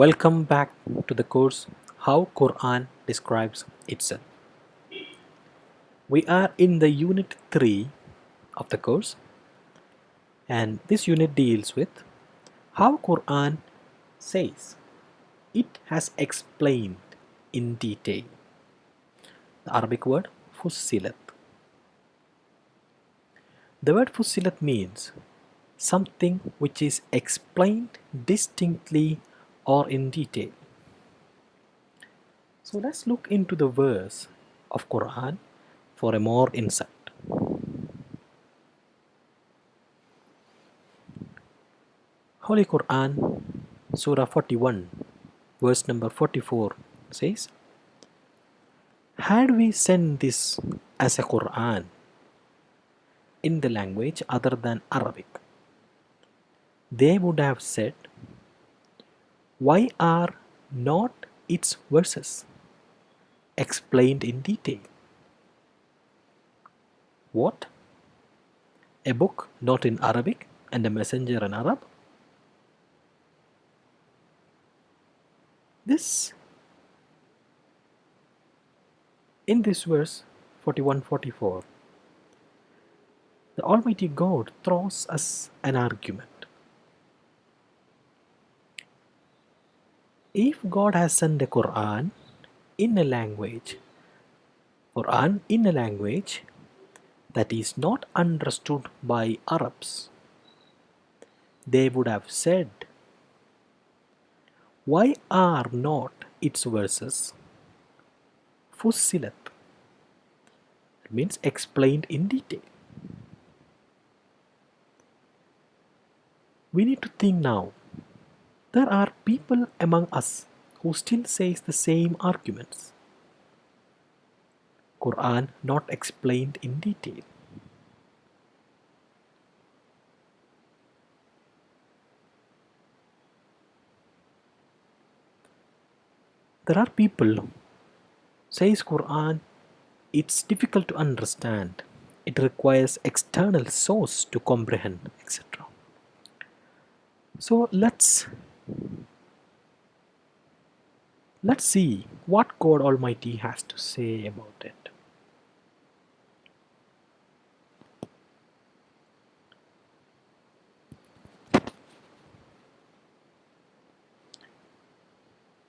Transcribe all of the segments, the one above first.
Welcome back to the course How Quran Describes Itself. We are in the unit 3 of the course and this unit deals with how Quran says it has explained in detail the Arabic word fussilat. The word fussilat means something which is explained distinctly or in detail. So let's look into the verse of Quran for a more insight. Holy Quran Surah 41 verse number 44 says Had we sent this as a Quran in the language other than Arabic they would have said why are not its verses explained in detail? What? A book not in Arabic and a messenger in Arab? This in this verse 41-44 the Almighty God throws us an argument if God has sent the Quran in a language, Quran in a language that is not understood by Arabs, they would have said, why are not its verses fussilat? It means explained in detail. We need to think now there are people among us who still says the same arguments. Quran not explained in detail. There are people says Quran it's difficult to understand. It requires external source to comprehend, etc. So let's Let's see what God Almighty has to say about it.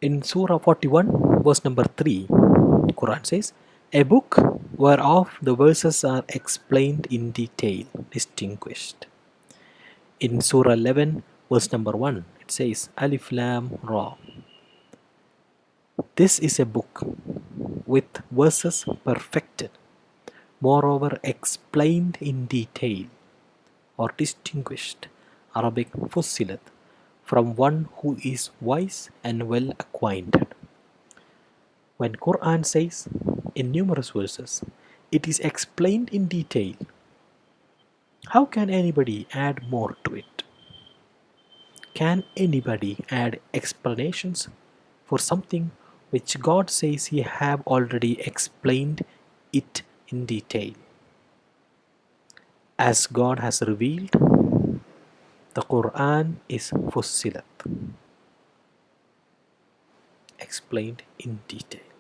In Surah 41, verse number 3, Quran says, A book whereof the verses are explained in detail, distinguished. In Surah 11, verse number 1, says, Alif Lam Ra. This is a book with verses perfected, moreover explained in detail or distinguished Arabic fussilat from one who is wise and well acquainted. When Quran says in numerous verses, it is explained in detail. How can anybody add more to it? Can anybody add explanations for something which God says He have already explained it in detail. As God has revealed, the Quran is fussilat, explained in detail.